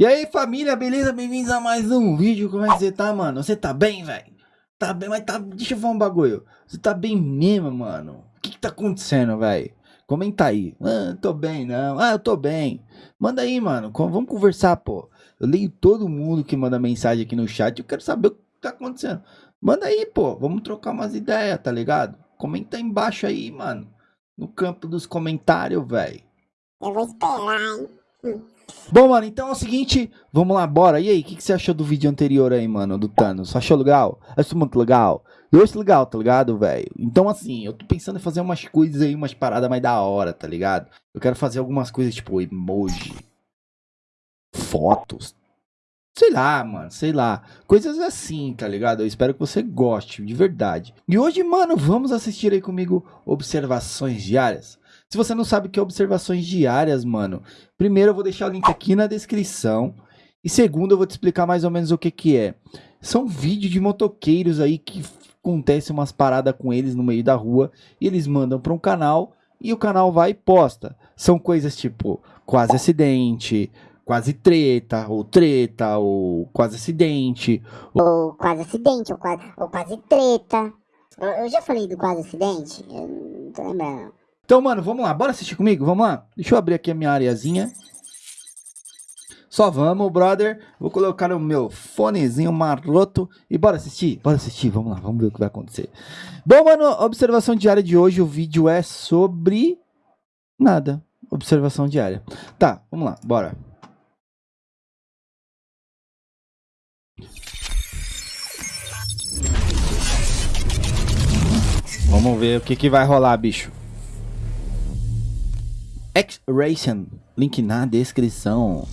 E aí família, beleza? Bem-vindos a mais um vídeo. Como é que você tá, mano? Você tá bem, velho? Tá bem, mas tá... Deixa eu falar um bagulho. Você tá bem mesmo, mano? O que que tá acontecendo, velho? Comenta aí. Ah, tô bem, não. Ah, eu tô bem. Manda aí, mano. Vamos conversar, pô. Eu leio todo mundo que manda mensagem aqui no chat. Eu quero saber o que tá acontecendo. Manda aí, pô. Vamos trocar umas ideias, tá ligado? Comenta aí embaixo aí, mano. No campo dos comentários, velho. Eu vou esperar, hein? Bom, mano, então é o seguinte, vamos lá, bora. E aí, o que, que, você achou do vídeo anterior aí, mano, do Thanos? Achou legal? Achou muito legal? Eu acho legal, tá ligado, velho? Então, assim, eu tô pensando em fazer umas coisas aí, umas paradas mais da hora, tá ligado? Eu quero fazer algumas coisas tipo emoji, fotos, sei lá, mano, sei lá. Coisas assim, tá ligado? Eu espero que você goste, de verdade. E hoje, mano, vamos assistir aí comigo Observações Diárias. Se você não sabe o que é observações diárias, mano, primeiro eu vou deixar o link aqui na descrição. E segundo, eu vou te explicar mais ou menos o que que é. São vídeos de motoqueiros aí que acontece umas paradas com eles no meio da rua e eles mandam para um canal e o canal vai e posta. São coisas tipo quase acidente, quase treta, ou treta, ou quase acidente. Ou quase acidente, ou quase, ou quase treta. Eu já falei do quase acidente? Eu não tô lembrando. Então, mano, vamos lá. Bora assistir comigo? Vamos lá. Deixa eu abrir aqui a minha areazinha. Só vamos, brother. Vou colocar o meu fonezinho maroto e bora assistir. Bora assistir. Vamos lá, vamos ver o que vai acontecer. Bom, mano, observação diária de hoje. O vídeo é sobre... Nada. Observação diária. Tá, vamos lá, bora. Vamos ver o que, que vai rolar, bicho. X-Ration, link na descrição.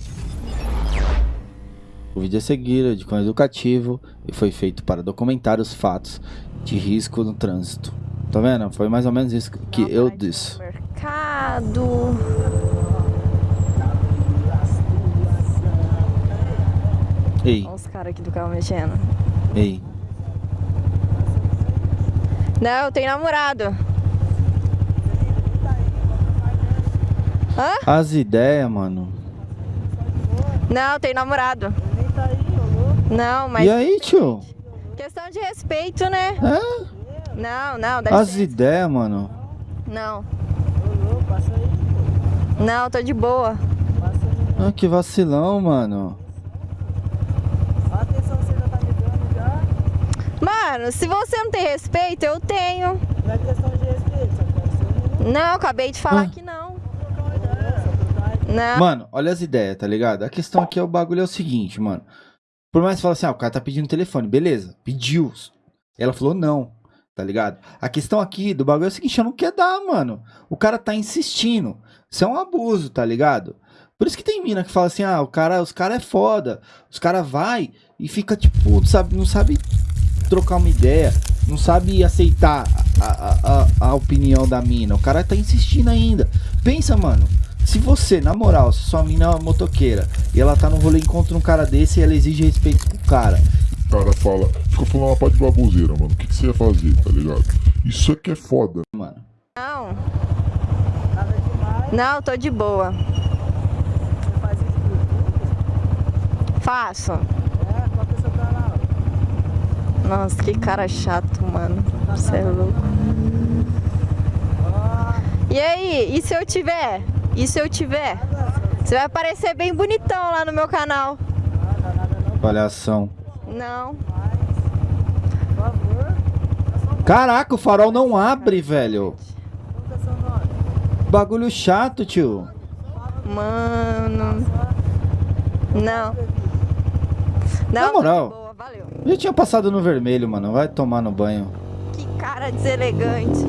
O vídeo a seguir é de cunho educativo e foi feito para documentar os fatos de risco no trânsito. Tá vendo? Foi mais ou menos isso que eu disse. Mercado. Ei. Olha os caras aqui do carro mexendo. Ei. Não, eu tenho namorado. Hã? As ideias, mano. Não, tem namorado. Não, mas. E aí, tio? Questão de respeito, né? É? Não, não, dá As ideias, mano. Não. Não, tô de boa. Ah, que vacilão, mano. Mano, se você não tem respeito, eu tenho. Não é questão de respeito, só Não, acabei de falar Ah. que não. trocar uma ideia, só trocar ideia. Não. Mano, olha as ideias, tá ligado? A questão aqui é o bagulho é o seguinte, mano. Por mais que fale assim, ah, o cara tá pedindo telefone, beleza, pediu. Ela falou não, tá ligado? A questão aqui do bagulho é o seguinte, eu não quero dar, mano. O cara tá insistindo. Isso é um abuso, tá ligado? Por isso que tem mina que fala assim, ah, o cara, os cara é foda. Os cara vai e fica tipo, sabe, não sabe trocar uma ideia, não sabe aceitar a, a, a, a opinião da mina. O cara tá insistindo ainda. Pensa, mano. Se você, na moral, se sua mina é uma motoqueira e ela tá no rolê e encontra um cara desse e ela exige respeito pro cara. O cara fala, fica falando uma parte de baboseira, mano. O que, que você ia fazer, tá ligado? Isso aqui é foda. Mano, Não. Nada demais, Não, tô de boa. você faz isso. Faço. É, qual é o seu canal? Nossa, que cara chato, mano. Você é louco. Ah, E aí, e se eu tiver? E se eu tiver? Você vai aparecer bem bonitão lá no meu canal. palhação. Não. Caraca, o farol não abre, velho. Bagulho chato, tio. Mano. Não. Não, Na moral. boa, valeu. Já tinha passado no vermelho, mano. Vai tomar no banho. Que cara deselegante.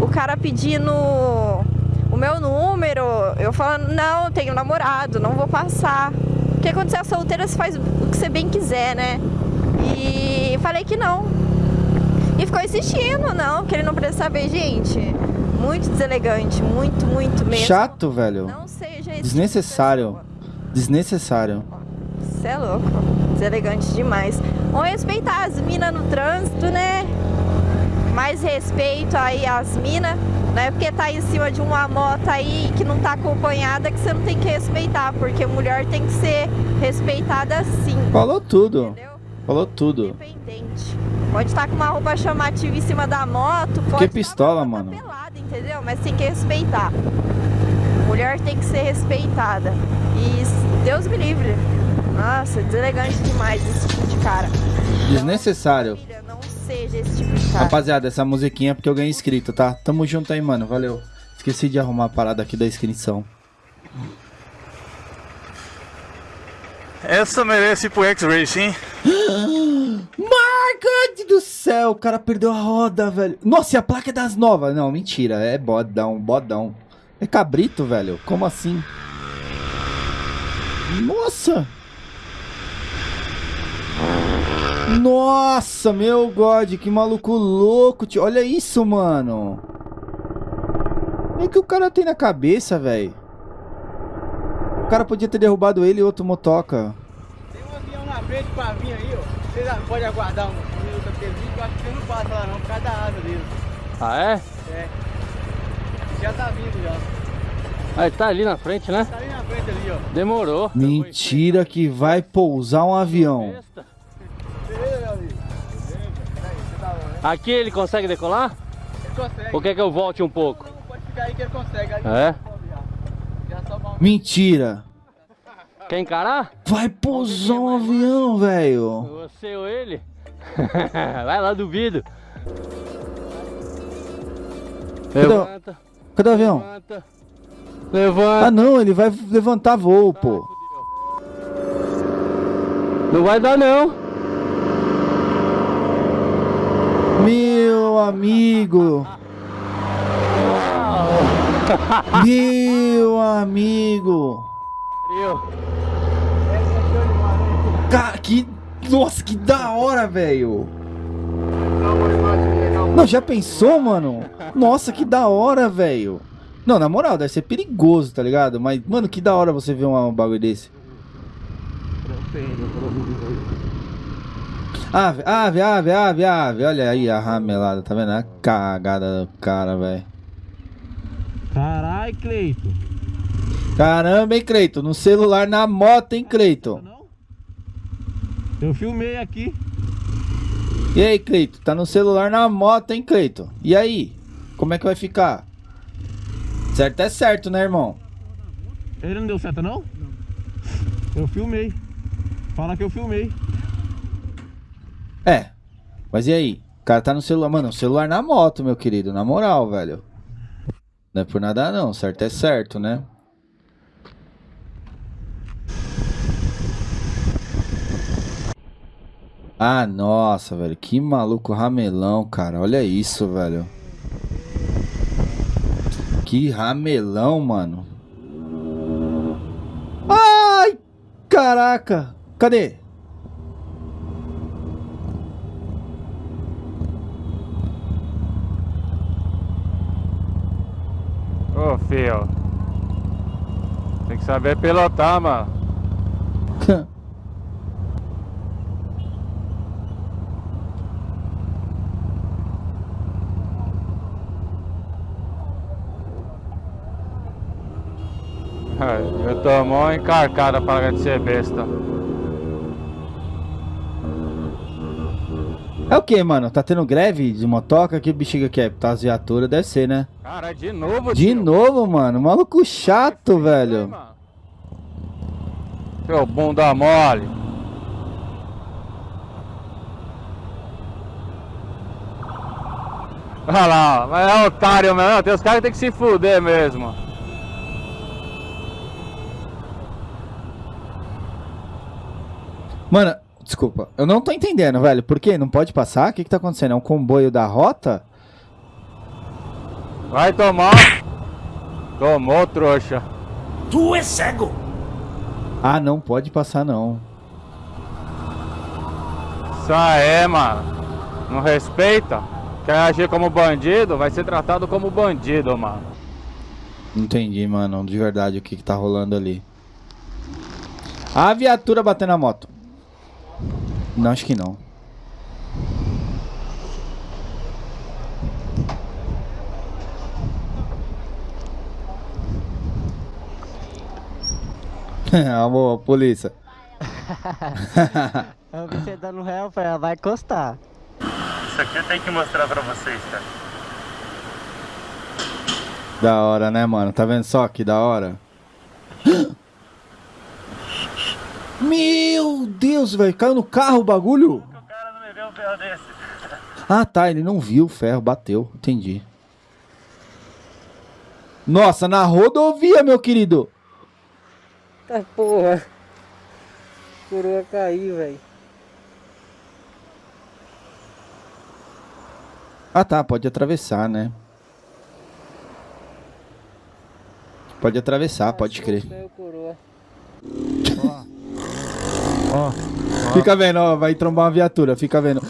O cara pedindo meu número, eu falando, não, tenho namorado, não vou passar. Porque quando você é solteira, você faz o que você bem quiser, né? E falei que não. E ficou insistindo, não, que ele não precisa saber, gente. Muito deselegante, muito, muito mesmo. Chato, velho. Não seja Desnecessário. tipo. Desnecessário. Você é louco. Deselegante demais. Vamos respeitar as minas no trânsito, né? Mais respeito aí às minas. Não é porque tá em cima de uma moto aí que não tá acompanhada que você não tem que respeitar, porque mulher tem que ser respeitada sim. Falou tudo. Entendeu? Falou tudo. Independente. Pode estar com uma roupa chamativa em cima da moto, pode estar pistola, com a moto mano. pelada, entendeu? Mas tem que respeitar. Mulher tem que ser respeitada. E Deus me livre. Nossa, deselegante demais esse tipo de cara. Desnecessário. Filha, não seja esse tipo de cara. Rapaziada, essa musiquinha é porque eu ganhei inscrito, tá? Tamo junto aí, mano. Valeu. Esqueci de arrumar a parada aqui da inscrição. Essa merece ir pro X-Racing. Marca do céu, o cara perdeu a roda, velho. Nossa, e a placa é das novas? Não, mentira. É bodão, bodão. É cabrito, velho. Como assim? Nossa! Nossa, meu God, que maluco louco, tio. Olha isso, mano. O que o cara tem na cabeça, velho? O cara podia ter derrubado ele e outro motoca. Tem um avião na frente pra vir aí, ó. Vocês podem aguardar um minuto aqui, que eu acho que você não passa lá não, por causa da asa dele. Ah, é? Já tá vindo já. Ah, ele tá ali na frente, né? Tá ali na frente ali, ó. Demorou. Mentira que vai pousar um avião. Aqui ele consegue decolar? Ele consegue. Ou quer que eu volte um pouco? Não, pode ficar aí que ele consegue. Aí É? Já só uma... Mentira. Quer encarar? Vai pousar um avião, velho. Você ou ele? Vai lá, duvido. Levanta, Cadê o avião? levanta. Levanta. Ah, não, ele vai levantar voo, pô. Não vai dar não. Meu amigo. Meu amigo. Cara, que. Nossa, que da hora, velho. Não, já pensou, mano? Nossa, que da hora, velho. Não, na moral, deve ser perigoso, tá ligado? Mas, mano, que da hora você ver um, bagulho desse. Ave, ave, ave, ave, ave. Olha aí a ramelada, tá vendo? A cagada do cara, velho. Caralho, Cleito. Caramba, hein, Cleito? No celular, na moto, hein, Cleito? Eu filmei aqui. E aí, Cleito? Tá no celular, na moto, hein, Cleito? E aí? Como é que vai ficar? Certo é certo, né, irmão? Ele não deu certo não? Eu filmei. Fala que eu filmei. É. Mas e aí? O cara tá no celular. Mano, o celular na moto, meu querido. Na moral, velho. Não é por nada, não. Certo é certo, né? Ah, nossa, velho. Que maluco ramelão, cara. Olha isso, velho. Que ramelão, mano. Ai, caraca. Cadê? Filho. Tem que saber pilotar, mano. Eu tô mó encarcada para de ser besta. É o que, mano? Tá tendo greve de motoca? Que bexiga que é? Tá as viaturas, deve ser, né? Cara, de novo, De tio. novo, mano. Maluco chato, Aí, velho. mano. Seu bunda mole. Olha lá, mas é otário mesmo. Tem os caras que tem que se fuder mesmo. Mano, desculpa. Eu não tô entendendo, velho. Por quê? Não pode passar? O que que tá acontecendo? É um comboio da rota? Vai tomar. Tomou, trouxa. Ah, não pode passar, não. Isso aí, mano. Não respeita? Quer agir como bandido? Vai ser tratado como bandido, mano. Não entendi, mano. De verdade, o que que tá rolando ali. A viatura batendo na moto. Não, acho que não. Amor, polícia. você dando réu, ela vai encostar. Isso aqui eu tenho que mostrar pra vocês, tá? Da hora, né, mano? Tá vendo só que da hora? Meu Deus, velho. Caiu no carro o bagulho? O cara não me vê um ferro desse. Ah, tá. Ele não viu o ferro, bateu. Entendi. Nossa, na rodovia, meu querido. Tá porra. Coroa caiu, velho. Ah, tá. Pode atravessar, né? Pode atravessar, pode crer. Caiu coroa. Fica vendo, ó. Vai trombar uma viatura. Fica vendo.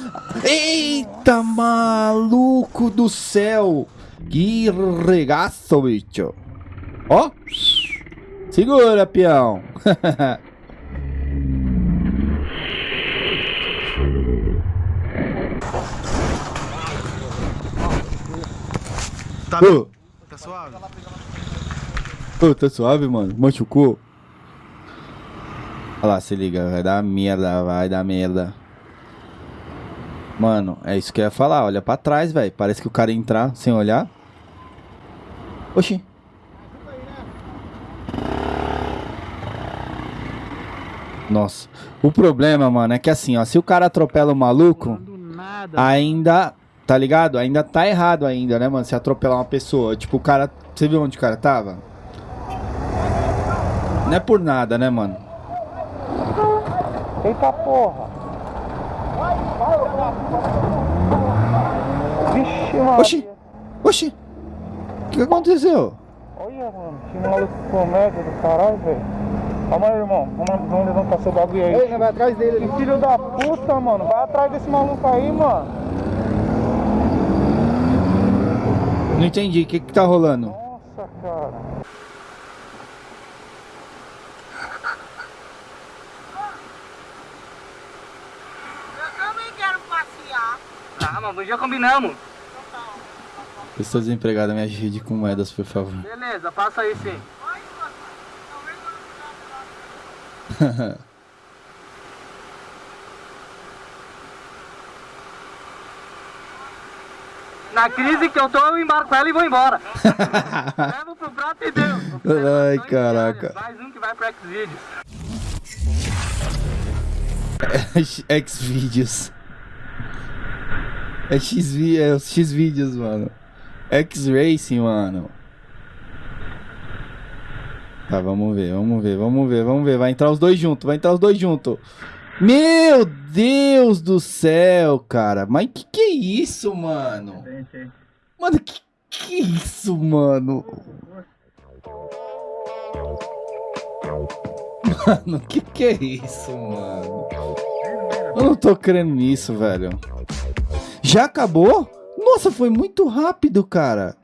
Eita, maluco do céu. Que regaço, bicho. Ó. Segura, peão. Tá, tá suave? ô, tá suave, mano? Machucou? Olha lá, se liga. Vai dar merda, vai dar merda. Mano, é isso que eu ia falar. Olha pra trás, velho. Parece que o cara ia entrar sem olhar. Oxi. Nossa. O problema, mano, é que assim, ó. Se o cara atropela o maluco, ainda... Tá ligado? Ainda tá errado ainda, né, mano? Se atropelar uma pessoa. Tipo, o cara... Você viu onde o cara tava? Não é por nada, né, mano? Eita porra. Vixe, mano. Oxi. Oxi. O que aconteceu? Olha, mano. Que maluco comédia do caralho, velho. Calma aí, irmão. Vamos, vamos levantar seu bagulho aí. Ei, vai atrás dele. Que filho da puta, mano. Vai atrás desse maluco aí, mano. Não entendi. O que que tá rolando? Nossa, cara. Mas já combinamos. Estou desempregado. Me ajude com moedas, por favor. Beleza, passa aí sim. Na crise que eu tô, eu embarco ela e vou embora. Levo pro prato e deu. Ai, caraca. Mais um que vai pro Xvideos. Xvideos. É X, é os X vídeos, mano. X Racing, mano. Tá, vamos ver, vamos ver, vamos ver, vamos ver. Vai entrar os dois juntos, vai entrar os dois juntos. Meu Deus do céu, cara. Mas que que é isso, mano? Mano, que que é isso, mano? Mano, que que é isso, mano? Eu não tô crendo nisso, velho. Já acabou? Nossa, foi muito rápido, cara.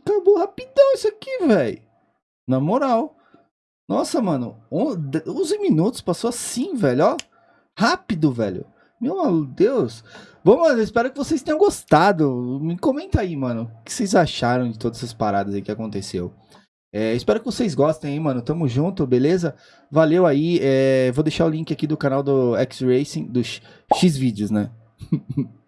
Acabou rapidão isso aqui, velho. Na moral. Nossa, mano. on- de- 11 minutos passou assim, velho, ó. Rápido, velho. Meu Deus. Bom, mano, espero que vocês tenham gostado. Me comenta aí, mano. O que vocês acharam de todas essas paradas aí que aconteceu. É, espero que vocês gostem aí, mano. Tamo junto, beleza? Valeu aí. é, vou deixar o link aqui do canal do X Racing, dos X vídeos, né?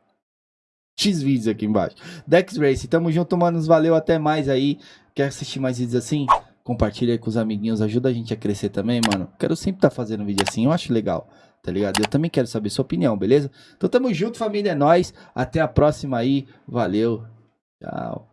X vídeos aqui embaixo. Da X Racing. Tamo junto, manos. Valeu, até mais aí. Quer assistir mais vídeos assim? Compartilha aí com os amiguinhos. Ajuda a gente a crescer também, mano. Quero sempre estar fazendo vídeo assim. Eu acho legal. Tá ligado? Eu também quero saber sua opinião, beleza? Então tamo junto, família. É nóis. Até a próxima aí. Valeu. Tchau.